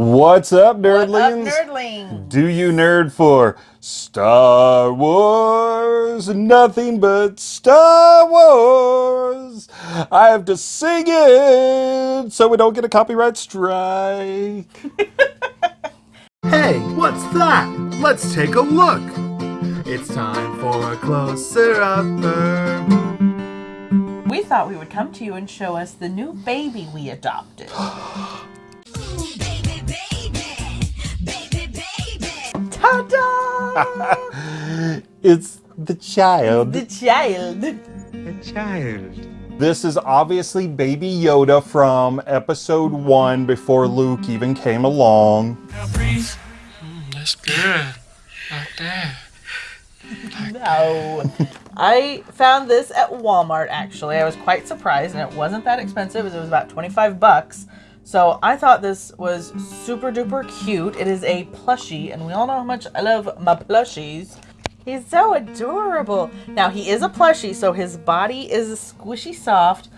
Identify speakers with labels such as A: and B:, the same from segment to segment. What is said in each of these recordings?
A: What's up, nerdlings?
B: What up, nerdlings?
A: Do you nerd for Star Wars? Nothing but Star Wars. I have to sing it so we don't get a copyright strike.
C: Hey, what's that? Let's take a look. It's time for a closer upper.
B: We thought we would come to you and show us the new baby we adopted.
A: It's the child.
B: the child.
C: The child.
A: This is obviously Baby Yoda from episode one before Luke even came along.
D: Mm, that's good. Like that.
B: No. I found this at Walmart actually. I was quite surprised and it wasn't that expensive. It was about 25 bucks. So I thought this was super duper cute. It is a plushie and we all know how much I love my plushies. He's so adorable. Now he is a plushie, so his body is squishy soft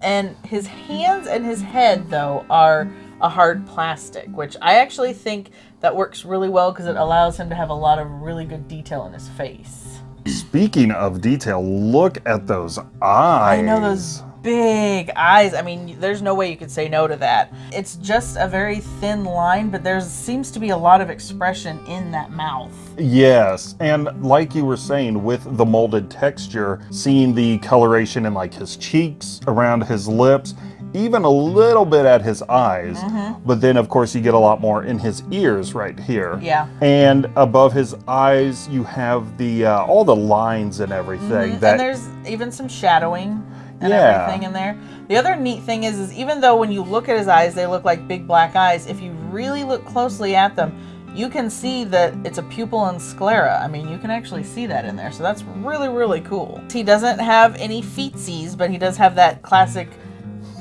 B: and his hands and his head though are a hard plastic, which I actually think that works really well because it allows him to have a lot of really good detail in his face.
A: Speaking of detail, look at those eyes.
B: I know those big eyes. I mean, there's no way you could say no to that. It's just a very thin line, but there seems to be a lot of expression in that mouth.
A: Yes, and like you were saying, with the molded texture, seeing the coloration in like his cheeks, around his lips, even a little bit at his eyes.
B: Mm-hmm.
A: But then, of course, you get a lot more in his ears right here.
B: Yeah.
A: And above his eyes, you have the uh, all the lines and everything. That
B: and there's even some shadowing and
A: Yeah.
B: everything in there. The other neat thing is, is even though when you look at his eyes, they look like big black eyes, if you really look closely at them, you can see that it's a pupil and sclera. I mean, you can actually see that in there. So that's really, really cool. He doesn't have any feetsies, but he does have that classic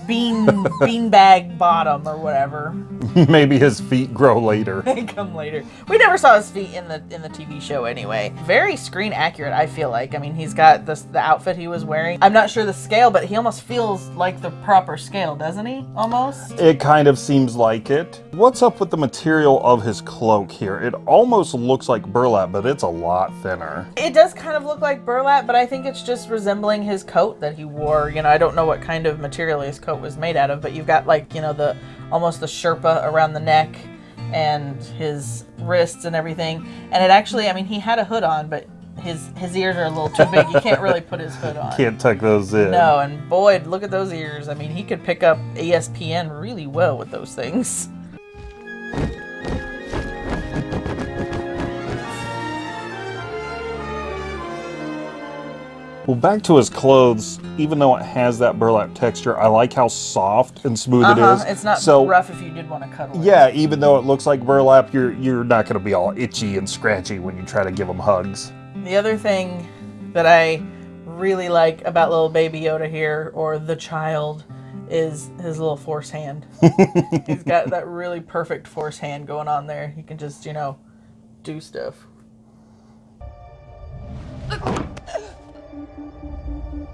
B: bean beanbag bottom or whatever.
A: maybe his feet grow later.
B: They come later. We never saw his feet in the in the TV show anyway. Very screen accurate, I feel like. I mean, he's got this the outfit he was wearing. I'm not sure the scale, but he almost feels like the proper scale, doesn't he? Almost.
A: It kind of seems like it. What's up with the material of his cloak here? It almost looks like burlap, but it's a lot thinner.
B: It does kind of look like burlap, but I think it's just resembling his coat that he wore. You know, I don't know what kind of material his coat was made out of, but you've got like, you know, the almost the sherpa around the neck and his wrists and everything. And it actually, I mean, he had a hood on, but his his ears are a little too big. You can't really put his hood on.
A: Can't tuck those in.
B: No, and Boyd, look at those ears. I mean, he could pick up ESPN really well with those things.
A: Well, back to his clothes, even though it has that burlap texture, I like how soft and smooth it
B: Uh-huh.
A: is.
B: It's not
A: so,
B: rough if you did want to cuddle it.
A: Yeah, even though it looks like burlap, you're you're not going to be all itchy and scratchy when you try to give him hugs.
B: The other thing that I really like about little baby Yoda here, or the child, is his little force hand. He's got that really perfect force hand going on there. He can just, you know, do stuff.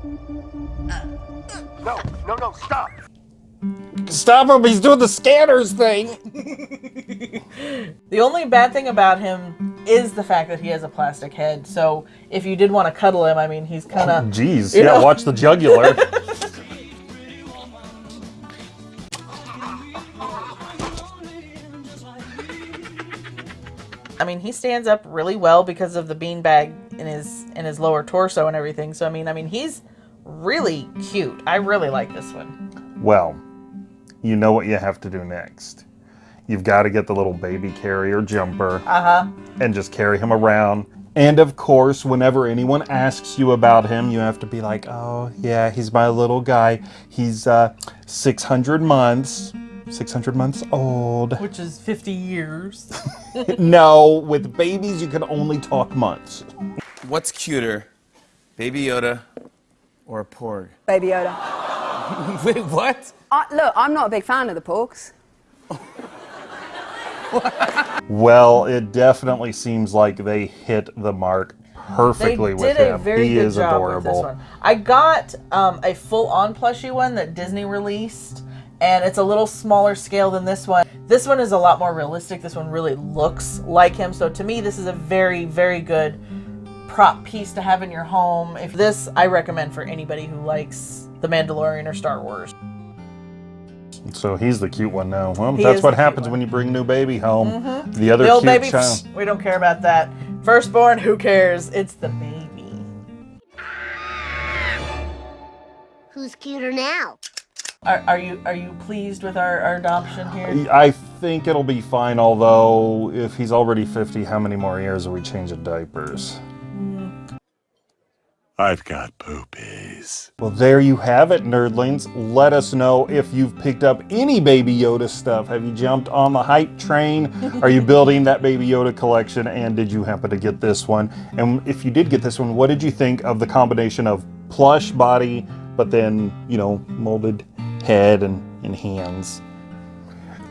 C: No, no, no, stop!
A: Stop him! He's doing the scanners thing.
B: The only bad thing about him is the fact that he has a plastic head. So if you did want to cuddle him, I mean, he's kind of.
A: Oh, jeez,
B: You
A: yeah.
B: know-
A: Watch the jugular.
B: I mean, he stands up really well because of the beanbag in his in his lower torso and everything. So I mean, I mean, he's really cute. I really like this one.
A: well, you know what you have to do next. You've got to get the little baby carrier jumper.
B: Uh huh.
A: and just carry him around. And of course, whenever anyone asks you about him, you have to be like, oh, yeah, he's my little guy. He's uh, 600 months. 600 months old.
B: Which is 50 years.
A: no, with babies, you can only talk months.
E: What's cuter, Baby Yoda or a porg?
F: Baby Yoda.
E: Wait, what?
F: I, look, I'm not a big fan of the porgs.
A: Well, it definitely seems like they hit the mark
B: They
A: perfectly
B: did
A: with
B: a
A: him.
B: very
A: he
B: good
A: is
B: job
A: adorable.
B: with this one. I got um, a full-on plushie one that Disney released, and it's a little smaller scale than this one. This one is a lot more realistic. This one really looks like him. So to me, this is a very, very good prop piece to have in your home. If this, I recommend for anybody who likes The Mandalorian or Star Wars.
A: So he's the cute one now. Well,
B: He
A: that's what happens
B: one.
A: when you bring new baby home. Mm-hmm. The other
B: The old
A: cute
B: baby,
A: child.
B: psh, we don't care about that. Firstborn, who cares? It's the baby.
G: Who's cuter now?
B: Are, are you are you pleased with our, our adoption here?
A: I think it'll be fine, although if he's already 50, how many more years are we changing diapers?
H: I've got poopies.
A: Well, there you have it, nerdlings. Let us know if you've picked up any Baby Yoda stuff. Have you jumped on the hype train? Are you building that Baby Yoda collection? And did you happen to get this one? And if you did get this one, what did you think of the combination of plush body, but then, you know, molded head and, and hands?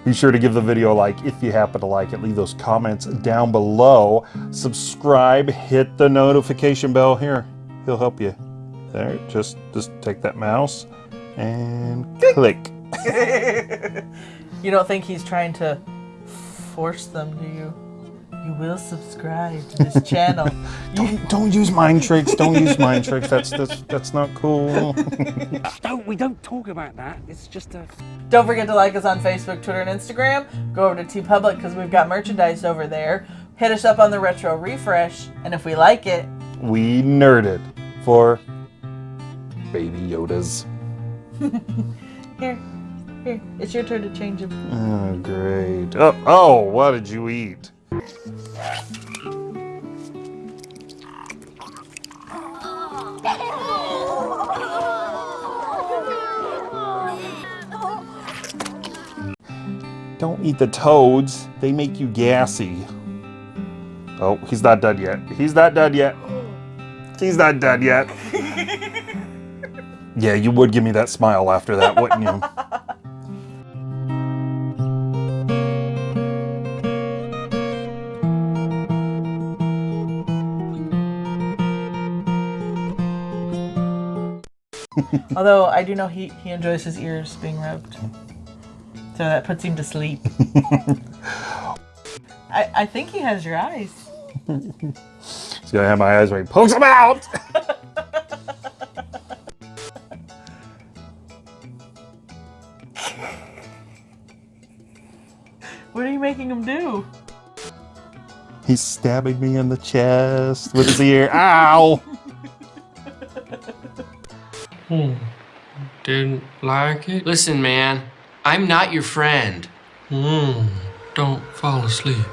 A: Be sure to give the video a like if you happen to like it. Leave those comments down below. Subscribe, hit the notification bell here. He'll help you. There, just just take that mouse and click.
B: You don't think he's trying to force them, do you? You will subscribe to this channel.
A: Don't don't use mind tricks. Don't use mind tricks. That's that's that's not cool.
I: Don't we don't talk about that. It's just a
B: Don't forget to like us on Facebook, Twitter, and Instagram. Go over to TeePublic because we've got merchandise over there. Hit us up on the Retro Refresh, and if we like it,
A: we nerded for Baby Yodas.
B: here, here, it's your turn to change them.
A: Oh, great. Oh, oh, what did you eat? Don't eat the toads. They make you gassy. Oh, he's not done yet. He's not done yet. He's not done yet. yeah, you would give me that smile after that, wouldn't you?
B: Although I do know he, he enjoys his ears being rubbed. So that puts him to sleep. I, I think he has your eyes.
A: He's gonna have my eyes where he pokes them out.
B: What are you making him do?
A: He's stabbing me in the chest with his ear. Ow!
D: Hmm. Didn't like it? Listen, man, I'm not your friend. Hmm. Don't fall asleep.